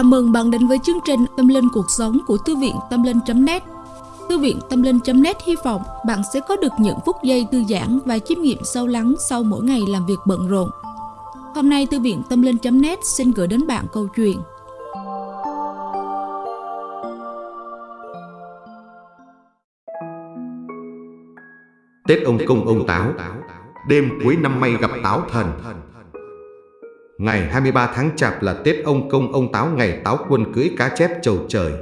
Chào mừng bạn đến với chương trình Tâm Linh Cuộc Sống của Thư viện Tâm Linh.net Thư viện Tâm Linh.net hy vọng bạn sẽ có được những phút giây thư giãn và chiêm nghiệm sâu lắng sau mỗi ngày làm việc bận rộn. Hôm nay, Thư viện Tâm Linh.net xin gửi đến bạn câu chuyện. Tết ông công ông táo, Đêm cuối năm may gặp táo thần. Ngày 23 tháng Chạp là Tết ông công ông táo ngày táo quân cưỡi cá chép trầu trời.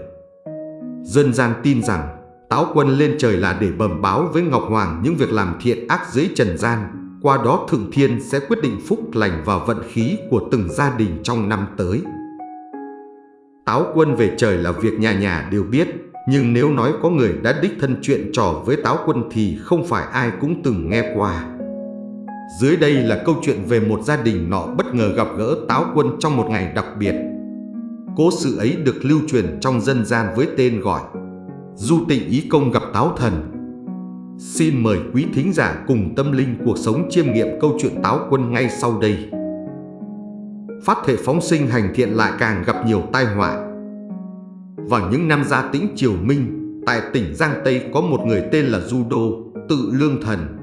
Dân gian tin rằng táo quân lên trời là để bẩm báo với Ngọc Hoàng những việc làm thiện ác dưới trần gian, qua đó Thượng Thiên sẽ quyết định phúc lành và vận khí của từng gia đình trong năm tới. Táo quân về trời là việc nhà nhà đều biết, nhưng nếu nói có người đã đích thân chuyện trò với táo quân thì không phải ai cũng từng nghe qua. Dưới đây là câu chuyện về một gia đình nọ bất ngờ gặp gỡ táo quân trong một ngày đặc biệt. Cố sự ấy được lưu truyền trong dân gian với tên gọi Du tịnh ý công gặp táo thần. Xin mời quý thính giả cùng tâm linh cuộc sống chiêm nghiệm câu chuyện táo quân ngay sau đây. Phát thể phóng sinh hành thiện lại càng gặp nhiều tai họa. Vào những năm gia tĩnh triều Minh, tại tỉnh Giang Tây có một người tên là Du Đô, tự lương thần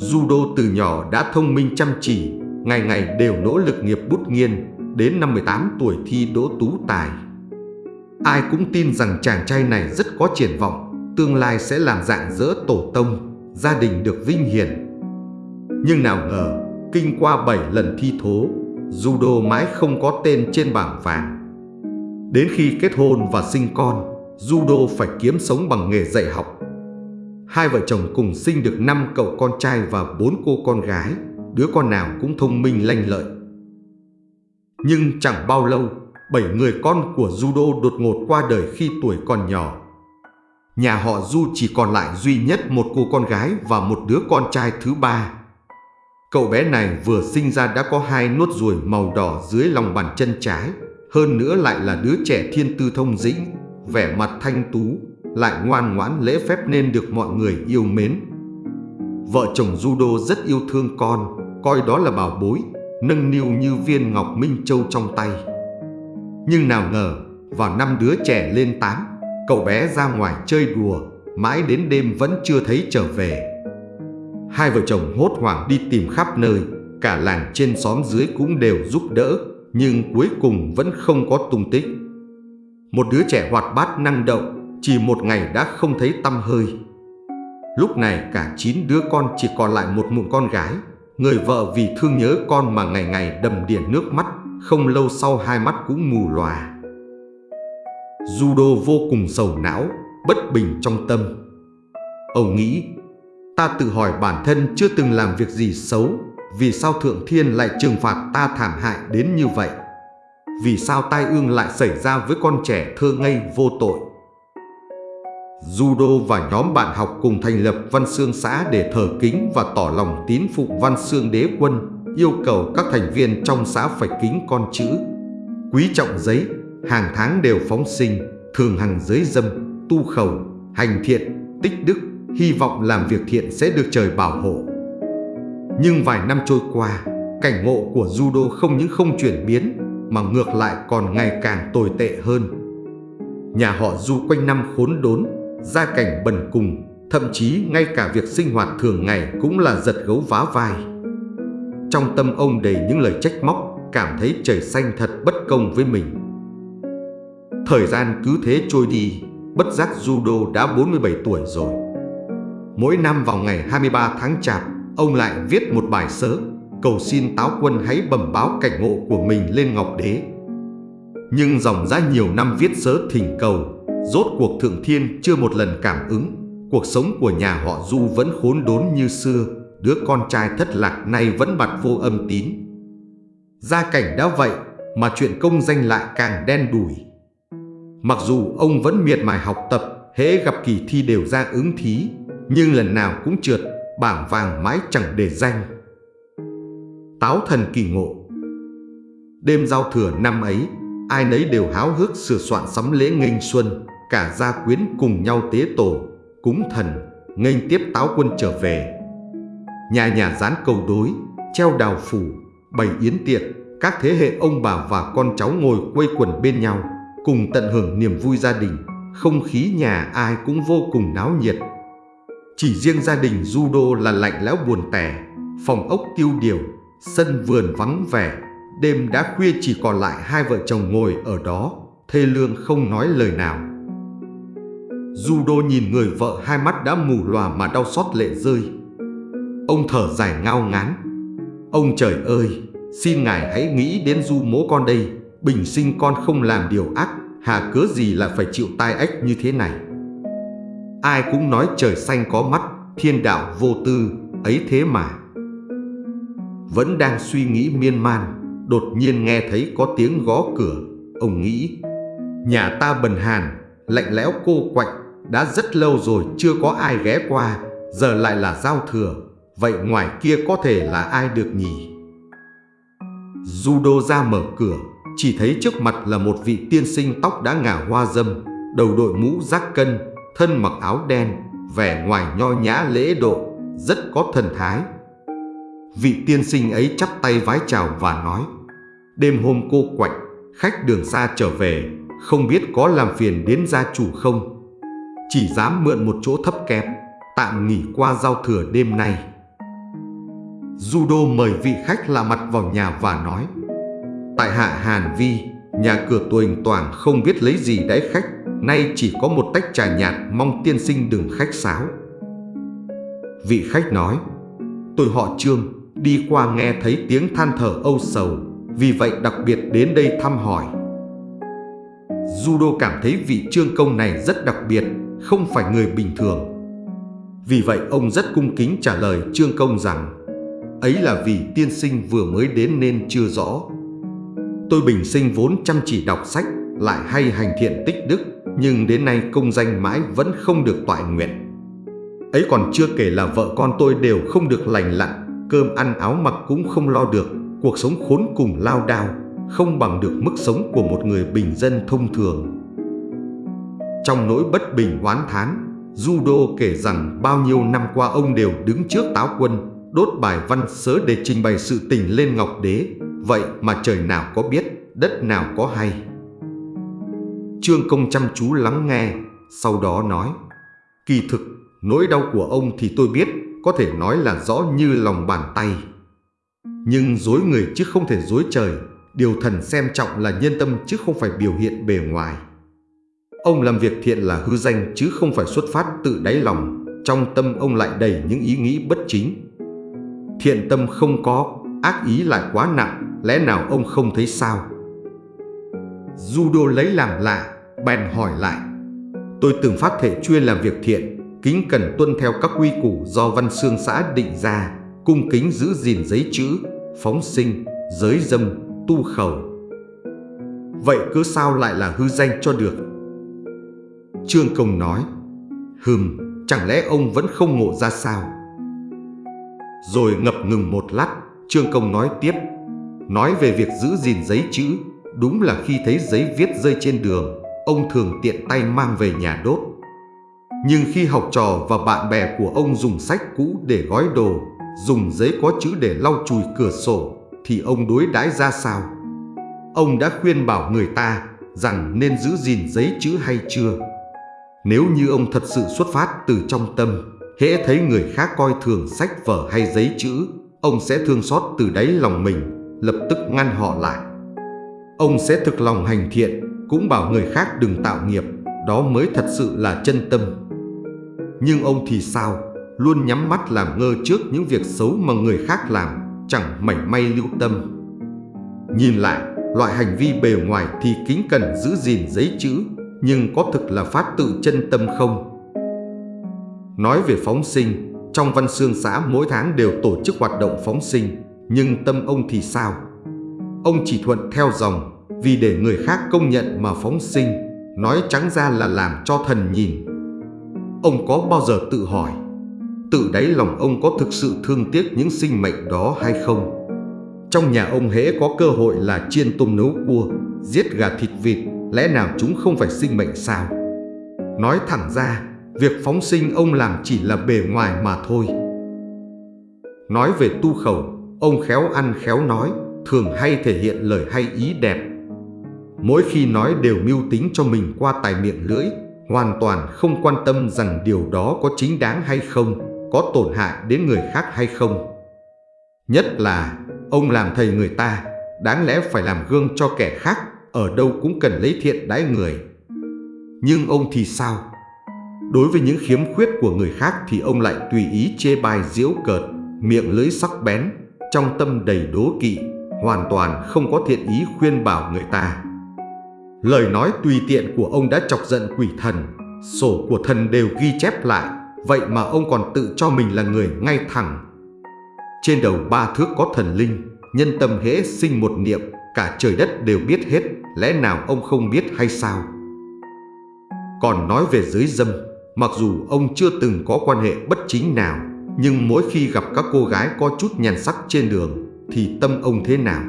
Judo từ nhỏ đã thông minh chăm chỉ, ngày ngày đều nỗ lực nghiệp bút nghiên, đến năm 18 tuổi thi đỗ tú tài. Ai cũng tin rằng chàng trai này rất có triển vọng, tương lai sẽ làm dạng dỡ tổ tông, gia đình được vinh hiển. Nhưng nào ngờ, kinh qua 7 lần thi thố, Judo mãi không có tên trên bảng vàng. Đến khi kết hôn và sinh con, Judo phải kiếm sống bằng nghề dạy học Hai vợ chồng cùng sinh được 5 cậu con trai và 4 cô con gái, đứa con nào cũng thông minh lanh lợi. Nhưng chẳng bao lâu, bảy người con của Judo đột ngột qua đời khi tuổi còn nhỏ. Nhà họ Du chỉ còn lại duy nhất một cô con gái và một đứa con trai thứ ba. Cậu bé này vừa sinh ra đã có hai nốt ruồi màu đỏ dưới lòng bàn chân trái, hơn nữa lại là đứa trẻ thiên tư thông dĩnh, vẻ mặt thanh tú, lại ngoan ngoãn lễ phép nên được mọi người yêu mến. Vợ chồng Judo rất yêu thương con, coi đó là bảo bối, nâng niu như viên ngọc minh châu trong tay. Nhưng nào ngờ, vào năm đứa trẻ lên 8, cậu bé ra ngoài chơi đùa, mãi đến đêm vẫn chưa thấy trở về. Hai vợ chồng hốt hoảng đi tìm khắp nơi, cả làng trên xóm dưới cũng đều giúp đỡ, nhưng cuối cùng vẫn không có tung tích. Một đứa trẻ hoạt bát năng động, chỉ một ngày đã không thấy tâm hơi. Lúc này cả chín đứa con chỉ còn lại một mụn con gái. Người vợ vì thương nhớ con mà ngày ngày đầm đìa nước mắt, không lâu sau hai mắt cũng mù lòa. Judo vô cùng sầu não, bất bình trong tâm. Ông nghĩ, ta tự hỏi bản thân chưa từng làm việc gì xấu, vì sao Thượng Thiên lại trừng phạt ta thảm hại đến như vậy? Vì sao tai ương lại xảy ra với con trẻ thơ ngây vô tội? Judo và nhóm bạn học cùng thành lập Văn Xương xã để thờ kính và tỏ lòng tín phục Văn Xương đế quân, yêu cầu các thành viên trong xã phải kính con chữ. Quý trọng giấy, hàng tháng đều phóng sinh, thường hằng giới dâm, tu khẩu, hành thiện, tích đức, hy vọng làm việc thiện sẽ được trời bảo hộ. Nhưng vài năm trôi qua, cảnh ngộ của judo không những không chuyển biến, mà ngược lại còn ngày càng tồi tệ hơn. Nhà họ du quanh năm khốn đốn, gia cảnh bần cùng, thậm chí ngay cả việc sinh hoạt thường ngày cũng là giật gấu vá vai. Trong tâm ông đầy những lời trách móc, cảm thấy trời xanh thật bất công với mình. Thời gian cứ thế trôi đi, bất giác Judo đã 47 tuổi rồi. Mỗi năm vào ngày 23 tháng Chạp, ông lại viết một bài sớ, cầu xin táo quân hãy bẩm báo cảnh ngộ của mình lên Ngọc Đế. Nhưng dòng ra nhiều năm viết sớ thỉnh cầu Rốt cuộc Thượng Thiên chưa một lần cảm ứng. Cuộc sống của nhà họ Du vẫn khốn đốn như xưa. Đứa con trai thất lạc này vẫn bặt vô âm tín. Gia cảnh đã vậy, Mà chuyện công danh lại càng đen đủi. Mặc dù ông vẫn miệt mài học tập, Hễ gặp kỳ thi đều ra ứng thí, Nhưng lần nào cũng trượt, Bảng vàng mãi chẳng để danh. Táo thần kỳ ngộ. Đêm giao thừa năm ấy, Ai nấy đều háo hức sửa soạn sắm lễ nghênh xuân cả gia quyến cùng nhau tế tổ, cúng thần, nghênh tiếp táo quân trở về. Nhà nhà dán câu đối, treo đào phủ, bày yến tiệc, các thế hệ ông bà và con cháu ngồi quây quần bên nhau, cùng tận hưởng niềm vui gia đình, không khí nhà ai cũng vô cùng náo nhiệt. Chỉ riêng gia đình Judo là lạnh lẽo buồn tẻ, phòng ốc tiêu điều, sân vườn vắng vẻ, đêm đã khuya chỉ còn lại hai vợ chồng ngồi ở đó, thê lương không nói lời nào. Judo nhìn người vợ hai mắt đã mù lòa mà đau xót lệ rơi. Ông thở dài ngao ngán. Ông trời ơi, xin ngài hãy nghĩ đến du mố con đây, bình sinh con không làm điều ác, hà cớ gì là phải chịu tai ách như thế này. Ai cũng nói trời xanh có mắt, thiên đạo vô tư, ấy thế mà. Vẫn đang suy nghĩ miên man, đột nhiên nghe thấy có tiếng gõ cửa. Ông nghĩ, nhà ta bần hàn, lạnh lẽo cô quạnh, đã rất lâu rồi chưa có ai ghé qua, giờ lại là giao thừa, vậy ngoài kia có thể là ai được nhỉ? Judo ra mở cửa, chỉ thấy trước mặt là một vị tiên sinh tóc đã ngả hoa dâm, đầu đội mũ rác cân, thân mặc áo đen, vẻ ngoài nho nhã lễ độ, rất có thần thái. Vị tiên sinh ấy chắp tay vái chào và nói, đêm hôm cô quạnh, khách đường xa trở về, không biết có làm phiền đến gia chủ không? Chỉ dám mượn một chỗ thấp kém, tạm nghỉ qua giao thừa đêm nay. Judo mời vị khách lạ mặt vào nhà và nói Tại hạ Hàn Vi, nhà cửa tuềnh toàn không biết lấy gì đãi khách Nay chỉ có một tách trà nhạt mong tiên sinh đừng khách sáo Vị khách nói Tôi họ Trương, đi qua nghe thấy tiếng than thở âu sầu Vì vậy đặc biệt đến đây thăm hỏi Judo cảm thấy vị trương công này rất đặc biệt không phải người bình thường. Vì vậy, ông rất cung kính trả lời trương công rằng, Ấy là vì tiên sinh vừa mới đến nên chưa rõ. Tôi bình sinh vốn chăm chỉ đọc sách, Lại hay hành thiện tích đức, Nhưng đến nay công danh mãi vẫn không được toại nguyện. Ấy còn chưa kể là vợ con tôi đều không được lành lặn, Cơm ăn áo mặc cũng không lo được, Cuộc sống khốn cùng lao đao, Không bằng được mức sống của một người bình dân thông thường. Trong nỗi bất bình oán thán Judo kể rằng bao nhiêu năm qua ông đều đứng trước táo quân đốt bài văn sớ để trình bày sự tình lên Ngọc Đế, vậy mà trời nào có biết, đất nào có hay. Trương Công chăm chú lắng nghe, sau đó nói, kỳ thực, nỗi đau của ông thì tôi biết, có thể nói là rõ như lòng bàn tay. Nhưng dối người chứ không thể dối trời, điều thần xem trọng là nhân tâm chứ không phải biểu hiện bề ngoài. Ông làm việc thiện là hư danh chứ không phải xuất phát tự đáy lòng, trong tâm ông lại đầy những ý nghĩ bất chính, Thiện tâm không có, ác ý lại quá nặng, lẽ nào ông không thấy sao? Judo lấy làm lạ, bèn hỏi lại. Tôi từng phát thể chuyên làm việc thiện, kính cần tuân theo các quy củ do văn xương xã định ra, cung kính giữ gìn giấy chữ, phóng sinh, giới dâm, tu khẩu. Vậy cứ sao lại là hư danh cho được? Trương Công nói, Hừm, chẳng lẽ ông vẫn không ngộ ra sao? Rồi ngập ngừng một lát, Trương Công nói tiếp. Nói về việc giữ gìn giấy chữ, đúng là khi thấy giấy viết rơi trên đường, ông thường tiện tay mang về nhà đốt. Nhưng khi học trò và bạn bè của ông dùng sách cũ để gói đồ, dùng giấy có chữ để lau chùi cửa sổ, thì ông đối đãi ra sao? Ông đã khuyên bảo người ta rằng nên giữ gìn giấy chữ hay chưa? Nếu như ông thật sự xuất phát từ trong tâm, hễ thấy người khác coi thường sách vở hay giấy chữ, ông sẽ thương xót từ đáy lòng mình, lập tức ngăn họ lại. Ông sẽ thực lòng hành thiện, cũng bảo người khác đừng tạo nghiệp, đó mới thật sự là chân tâm. Nhưng ông thì sao? Luôn nhắm mắt làm ngơ trước những việc xấu mà người khác làm, chẳng mảy may lưu tâm. Nhìn lại, loại hành vi bề ngoài thì kính cẩn giữ gìn giấy chữ, nhưng có thực là phát tự chân tâm không? Nói về phóng sinh, trong văn xương xã mỗi tháng đều tổ chức hoạt động phóng sinh, nhưng tâm ông thì sao? Ông chỉ thuận theo dòng, vì để người khác công nhận mà phóng sinh, nói trắng ra là làm cho thần nhìn. Ông có bao giờ tự hỏi, tự đáy lòng ông có thực sự thương tiếc những sinh mệnh đó hay không? Trong nhà ông hễ có cơ hội là chiên tôm nấu cua, giết gà thịt vịt, lẽ nào chúng không phải sinh mệnh sao? Nói thẳng ra, Việc phóng sinh ông làm chỉ là bề ngoài mà thôi Nói về tu khẩu Ông khéo ăn khéo nói thường hay thể hiện lời hay ý đẹp. Mỗi khi nói đều mưu tính cho mình qua tài miệng lưỡi, hoàn toàn không quan tâm rằng điều đó có chính đáng hay không, có tổn hại đến người khác hay không. Nhất là, ông làm thầy người ta, đáng lẽ phải làm gương cho kẻ khác, ở đâu cũng cần lấy thiện đãi người. Nhưng ông thì sao? Đối với những khiếm khuyết của người khác thì ông lại tùy ý chê bai diễu cợt, miệng lưỡi sắc bén, trong tâm đầy đố kỵ, hoàn toàn không có thiện ý khuyên bảo người ta. Lời nói tùy tiện của ông đã chọc giận quỷ thần, sổ của thần đều ghi chép lại, vậy mà ông còn tự cho mình là người ngay thẳng. Trên đầu ba thước có thần linh, nhân tâm hễ sinh một niệm, cả trời đất đều biết hết, lẽ nào ông không biết hay sao? Còn nói về giới dâm, mặc dù ông chưa từng có quan hệ bất chính nào, nhưng mỗi khi gặp các cô gái có chút nhàn sắc trên đường, thì tâm ông thế nào?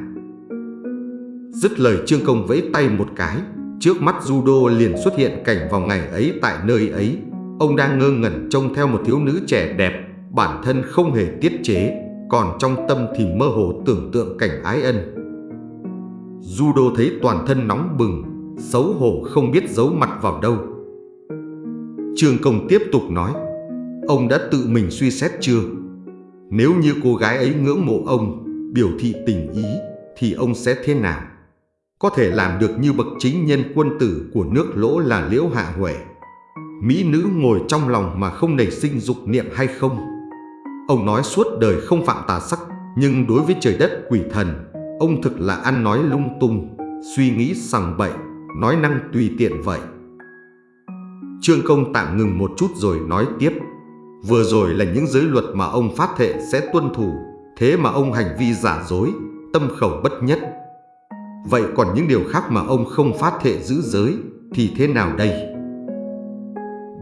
Dứt lời Trương Công vẫy tay một cái, trước mắt Judo liền xuất hiện cảnh vào ngày ấy tại nơi ấy. Ông đang ngơ ngẩn trông theo một thiếu nữ trẻ đẹp, bản thân không hề tiết chế, còn trong tâm thì mơ hồ tưởng tượng cảnh ái ân. Judo thấy toàn thân nóng bừng, xấu hổ không biết giấu mặt vào đâu. Trương Công tiếp tục nói, ông đã tự mình suy xét chưa? Nếu như cô gái ấy ngưỡng mộ ông, biểu thị tình ý, thì ông sẽ thế nào? Có thể làm được như bậc chính nhân quân tử của nước lỗ là Liễu Hạ Huệ. Mỹ nữ ngồi trong lòng mà không nảy sinh dục niệm hay không? Ông nói suốt đời không phạm tà sắc, nhưng đối với trời đất quỷ thần, ông thực là ăn nói lung tung, suy nghĩ sằng bậy, nói năng tùy tiện vậy. Trương Công tạm ngừng một chút rồi nói tiếp. Vừa rồi là những giới luật mà ông phát thệ sẽ tuân thủ, thế mà ông hành vi giả dối, tâm khẩu bất nhất. Vậy còn những điều khác mà ông không phát thệ giữ giới thì thế nào đây?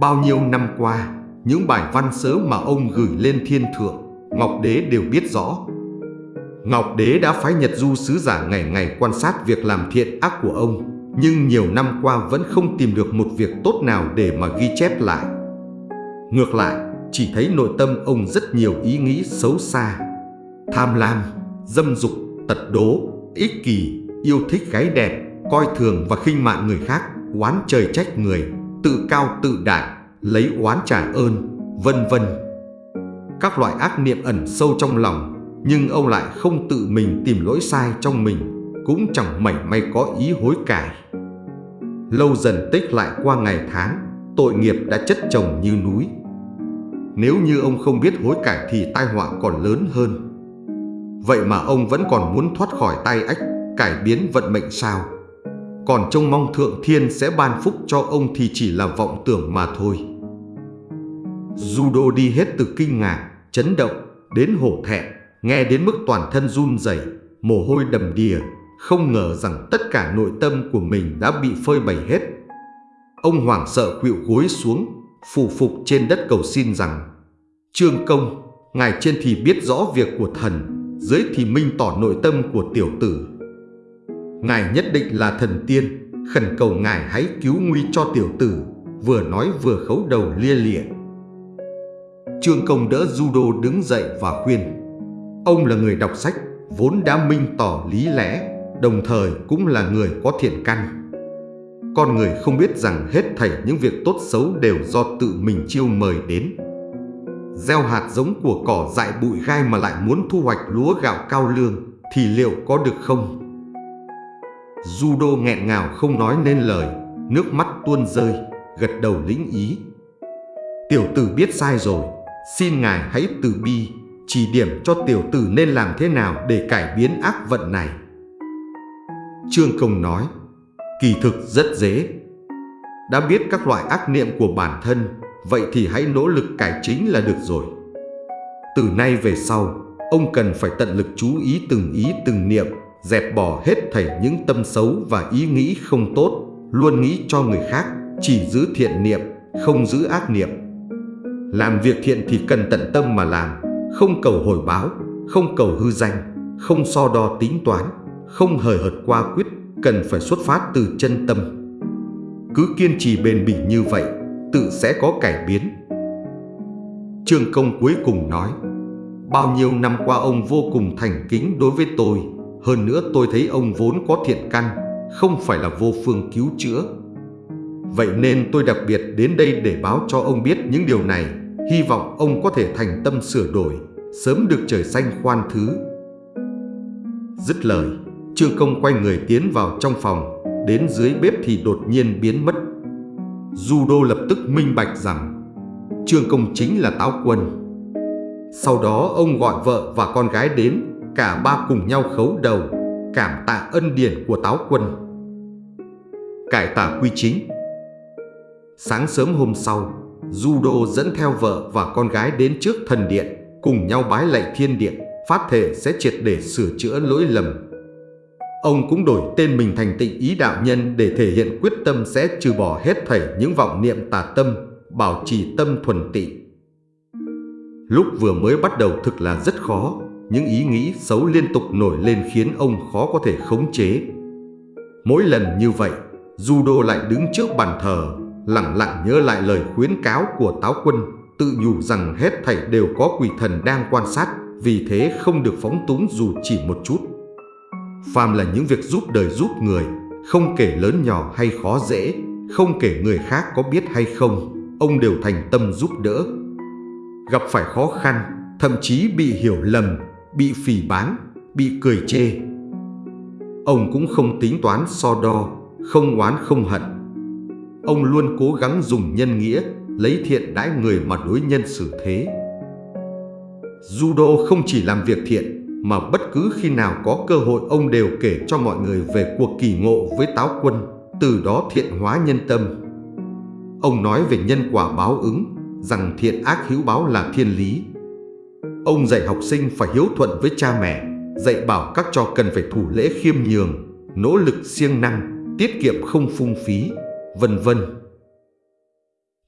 Bao nhiêu năm qua, những bài văn sớ mà ông gửi lên thiên thượng, Ngọc Đế đều biết rõ. Ngọc Đế đã phái Nhật Du sứ giả ngày ngày quan sát việc làm thiện ác của ông, nhưng nhiều năm qua vẫn không tìm được một việc tốt nào để mà ghi chép lại. Ngược lại, chỉ thấy nội tâm ông rất nhiều ý nghĩ xấu xa, tham lam, dâm dục, tật đố, ích kỷ, yêu thích gái đẹp, coi thường và khinh mạn người khác, oán trời trách người, tự cao tự đại, lấy oán trả ơn, vân vân. Các loại ác niệm ẩn sâu trong lòng, nhưng ông lại không tự mình tìm lỗi sai trong mình, cũng chẳng mảy may có ý hối cải. Lâu dần tích lại qua ngày tháng, tội nghiệp đã chất chồng như núi. Nếu như ông không biết hối cải thì tai họa còn lớn hơn. Vậy mà ông vẫn còn muốn thoát khỏi tay ách, cải biến vận mệnh sao? Còn trông mong thượng thiên sẽ ban phúc cho ông thì chỉ là vọng tưởng mà thôi. Judo đi hết từ kinh ngạc, chấn động, đến hổ thẹn, nghe đến mức toàn thân run rẩy, mồ hôi đầm đìa, không ngờ rằng tất cả nội tâm của mình đã bị phơi bày hết. Ông hoảng sợ khuỵu gối xuống, phù phục trên đất cầu xin rằng Trương Công, ngài trên thì biết rõ việc của thần, dưới thì minh tỏ nội tâm của tiểu tử. Ngài nhất định là thần tiên, khẩn cầu ngài hãy cứu nguy cho tiểu tử, vừa nói vừa khấu đầu lia lịa. Trương Công đỡ Judo đứng dậy và khuyên. Ông là người đọc sách, vốn đã minh tỏ lý lẽ, đồng thời cũng là người có thiện căn. Con người không biết rằng hết thảy những việc tốt xấu đều do tự mình chiêu mời đến. Gieo hạt giống của cỏ dại bụi gai mà lại muốn thu hoạch lúa gạo cao lương thì liệu có được không? Judo nghẹn ngào không nói nên lời, nước mắt tuôn rơi, gật đầu lĩnh ý. Tiểu tử biết sai rồi, xin ngài hãy từ bi, chỉ điểm cho tiểu tử nên làm thế nào để cải biến ác vận này. Trương Công nói, kỳ thực rất dễ. Đã biết các loại ác niệm của bản thân, vậy thì hãy nỗ lực cải chính là được rồi. Từ nay về sau, ông cần phải tận lực chú ý từng ý từng niệm, dẹp bỏ hết thảy những tâm xấu và ý nghĩ không tốt, luôn nghĩ cho người khác, chỉ giữ thiện niệm, không giữ ác niệm. Làm việc thiện thì cần tận tâm mà làm, không cầu hồi báo, không cầu hư danh, không so đo tính toán, không hời hợt qua quyết, cần phải xuất phát từ chân tâm. Cứ kiên trì bền bỉ như vậy, tự sẽ có cải biến. Trương Công cuối cùng nói, bao nhiêu năm qua ông vô cùng thành kính đối với tôi, Hơn nữa tôi thấy ông vốn có thiện căn, không phải là vô phương cứu chữa. Vậy nên tôi đặc biệt đến đây để báo cho ông biết những điều này, hy vọng ông có thể thành tâm sửa đổi, sớm được trời xanh khoan thứ. Dứt lời, Trương Công quay người tiến vào trong phòng, đến dưới bếp thì đột nhiên biến mất. Du Đô lập tức minh bạch rằng Trương Công chính là Táo Quân. Sau đó ông gọi vợ và con gái đến, cả ba cùng nhau khấu đầu, cảm tạ ân điển của Táo Quân. Cải tả quy chính Sáng sớm hôm sau, Judo dẫn theo vợ và con gái đến trước thần điện, cùng nhau bái lạy thiên điện, phát thể sẽ triệt để sửa chữa lỗi lầm. Ông cũng đổi tên mình thành tịnh ý đạo nhân để thể hiện quyết tâm sẽ trừ bỏ hết thảy những vọng niệm tà tâm, bảo trì tâm thuần tị. Lúc vừa mới bắt đầu thực là rất khó, những ý nghĩ xấu liên tục nổi lên khiến ông khó có thể khống chế. Mỗi lần như vậy, Judo lại đứng trước bàn thờ, lặng lặng nhớ lại lời khuyến cáo của Táo Quân, tự nhủ rằng hết thảy đều có quỷ thần đang quan sát, vì thế không được phóng túng dù chỉ một chút. Phàm là những việc giúp đời giúp người, không kể lớn nhỏ hay khó dễ, không kể người khác có biết hay không, ông đều thành tâm giúp đỡ. Gặp phải khó khăn, thậm chí bị hiểu lầm, bị phỉ báng, bị cười chê. Ông cũng không tính toán so đo, không oán không hận. Ông luôn cố gắng dùng nhân nghĩa, lấy thiện đãi người mà đối nhân xử thế. Judo không chỉ làm việc thiện, mà bất cứ khi nào có cơ hội ông đều kể cho mọi người về cuộc kỳ ngộ với táo quân, từ đó thiện hóa nhân tâm. Ông nói về nhân quả báo ứng, rằng thiện ác hữu báo là thiên lý. Ông dạy học sinh phải hiếu thuận với cha mẹ, dạy bảo các trò cần phải thủ lễ khiêm nhường, nỗ lực siêng năng, tiết kiệm không phung phí, vân vân.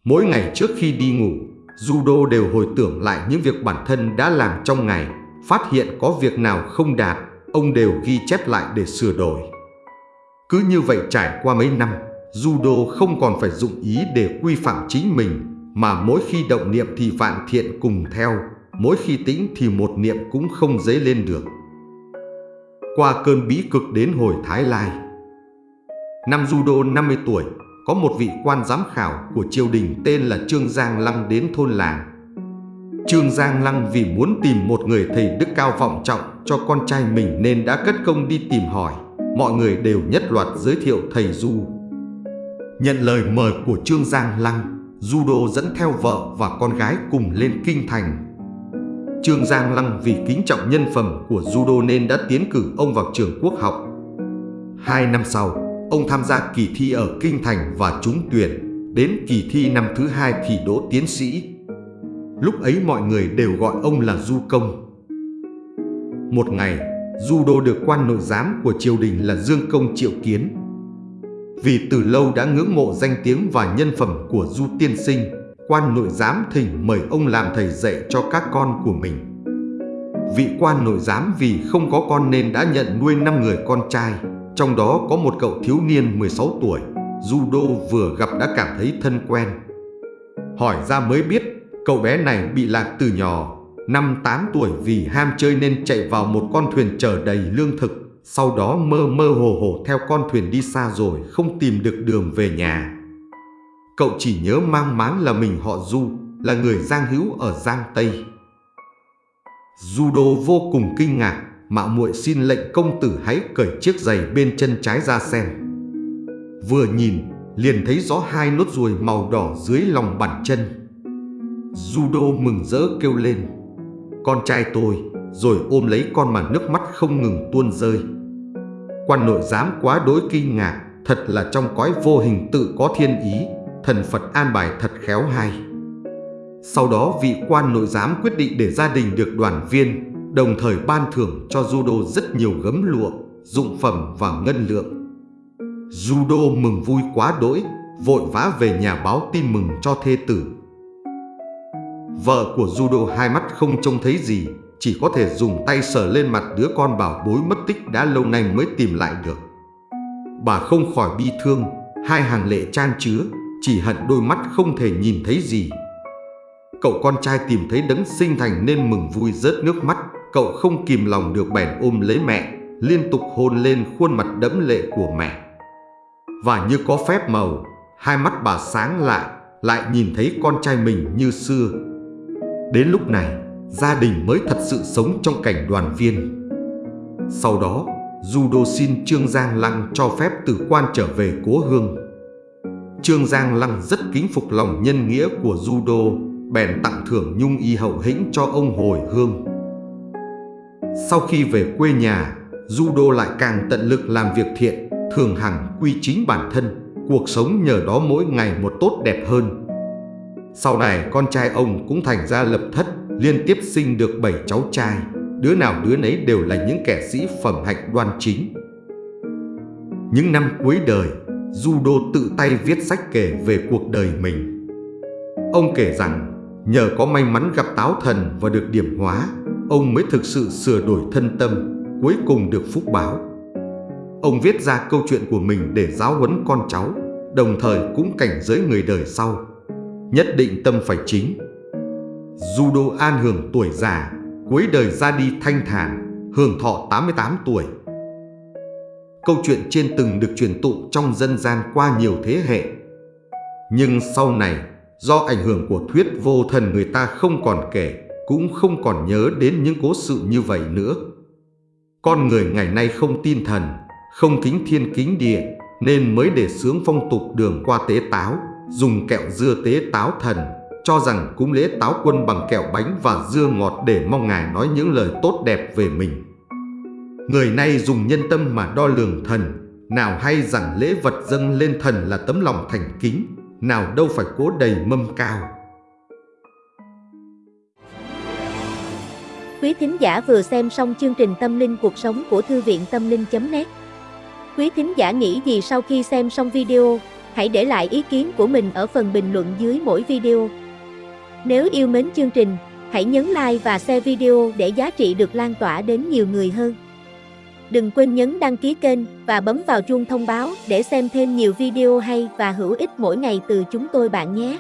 Mỗi ngày trước khi đi ngủ, Judo đều hồi tưởng lại những việc bản thân đã làm trong ngày, phát hiện có việc nào không đạt, ông đều ghi chép lại để sửa đổi. Cứ như vậy trải qua mấy năm, Judo không còn phải dụng ý để quy phạm chính mình, mà mỗi khi động niệm thì vạn thiện cùng theo, mỗi khi tĩnh thì một niệm cũng không dấy lên được. Qua cơn bí cực đến hồi Thái Lai, năm Judo 50 tuổi, có một vị quan giám khảo của triều đình tên là Trương Giang Lăng đến thôn làng. Trương Giang Lăng vì muốn tìm một người thầy đức cao vọng trọng cho con trai mình nên đã cất công đi tìm hỏi. Mọi người đều nhất loạt giới thiệu thầy Du. Nhận lời mời của Trương Giang Lăng, du đô dẫn theo vợ và con gái cùng lên kinh thành. Trương Giang Lăng vì kính trọng nhân phẩm của du đô nên đã tiến cử ông vào trường quốc học. Hai năm sau, Ông tham gia kỳ thi ở Kinh Thành và trúng tuyển, đến kỳ thi năm thứ hai thì đỗ tiến sĩ. Lúc ấy mọi người đều gọi ông là Du Công. Một ngày, Du Đô được quan nội giám của triều đình là Dương Công triệu kiến. Vì từ lâu đã ngưỡng mộ danh tiếng và nhân phẩm của Du Tiên Sinh, quan nội giám thỉnh mời ông làm thầy dạy cho các con của mình. Vị quan nội giám vì không có con nên đã nhận nuôi 5 người con trai. Trong đó có một cậu thiếu niên 16 tuổi, Judo vừa gặp đã cảm thấy thân quen. Hỏi ra mới biết, cậu bé này bị lạc từ nhỏ, năm 8 tuổi vì ham chơi nên chạy vào một con thuyền chở đầy lương thực, sau đó mơ mơ hồ hồ theo con thuyền đi xa rồi không tìm được đường về nhà. Cậu chỉ nhớ mang máng là mình họ Du, là người Giang Hữu ở Giang Tây. Judo vô cùng kinh ngạc mạo muội xin lệnh công tử hãy cởi chiếc giày bên chân trái ra xem. Vừa nhìn, liền thấy rõ hai nốt ruồi màu đỏ dưới lòng bàn chân. Judo mừng rỡ kêu lên, con trai tôi, rồi ôm lấy con mà nước mắt không ngừng tuôn rơi. Quan nội giám quá đối kinh ngạc, thật là trong cõi vô hình tự có thiên ý, thần Phật an bài thật khéo hay. Sau đó vị quan nội giám quyết định để gia đình được đoàn viên đồng thời ban thưởng cho Judo rất nhiều gấm lụa, dụng phẩm và ngân lượng. Judo mừng vui quá đỗi, vội vã về nhà báo tin mừng cho thê tử. Vợ của Judo hai mắt không trông thấy gì, chỉ có thể dùng tay sờ lên mặt đứa con bảo bối mất tích đã lâu nay mới tìm lại được. Bà không khỏi bi thương, hai hàng lệ chan chứa, chỉ hận đôi mắt không thể nhìn thấy gì. Cậu con trai tìm thấy đấng sinh thành nên mừng vui rớt nước mắt, cậu không kìm lòng được bèn ôm lấy mẹ, liên tục hôn lên khuôn mặt đẫm lệ của mẹ. Và như có phép màu, hai mắt bà sáng lại, lại nhìn thấy con trai mình như xưa. Đến lúc này, gia đình mới thật sự sống trong cảnh đoàn viên. Sau đó, Judo xin Trương Giang Lăng cho phép từ quan trở về cố hương. Trương Giang Lăng rất kính phục lòng nhân nghĩa của Judo, bèn tặng thưởng nhung y hậu hĩnh cho ông hồi hương. Sau khi về quê nhà, Judo lại càng tận lực làm việc thiện, thường hằng quy chính bản thân, cuộc sống nhờ đó mỗi ngày một tốt đẹp hơn. Sau này con trai ông cũng thành ra lập thất, liên tiếp sinh được 7 cháu trai, đứa nào đứa nấy đều là những kẻ sĩ phẩm hạnh đoan chính. Những năm cuối đời, Judo tự tay viết sách kể về cuộc đời mình. Ông kể rằng, nhờ có may mắn gặp táo thần và được điểm hóa, ông mới thực sự sửa đổi thân tâm, cuối cùng được phúc báo. Ông viết ra câu chuyện của mình để giáo huấn con cháu, đồng thời cũng cảnh giới người đời sau. Nhất định tâm phải chính. Judo an hưởng tuổi già, cuối đời ra đi thanh thản, hưởng thọ 88 tuổi. Câu chuyện trên từng được truyền tụ trong dân gian qua nhiều thế hệ. Nhưng sau này, do ảnh hưởng của thuyết vô thần người ta không còn kể, cũng không còn nhớ đến những cố sự như vậy nữa. Con người ngày nay không tin thần, không kính thiên kính địa, nên mới để sướng phong tục đường qua tế táo, dùng kẹo dưa tế táo thần, cho rằng cúng lễ táo quân bằng kẹo bánh và dưa ngọt để mong ngài nói những lời tốt đẹp về mình. Người nay dùng nhân tâm mà đo lường thần, nào hay rằng lễ vật dâng lên thần là tấm lòng thành kính, nào đâu phải cố đầy mâm cao. Quý thính giả vừa xem xong chương trình Tâm linh cuộc sống của Thư viện Tâm linh.net Quý thính giả nghĩ gì sau khi xem xong video, hãy để lại ý kiến của mình ở phần bình luận dưới mỗi video. Nếu yêu mến chương trình, hãy nhấn like và share video để giá trị được lan tỏa đến nhiều người hơn. Đừng quên nhấn đăng ký kênh và bấm vào chuông thông báo để xem thêm nhiều video hay và hữu ích mỗi ngày từ chúng tôi bạn nhé.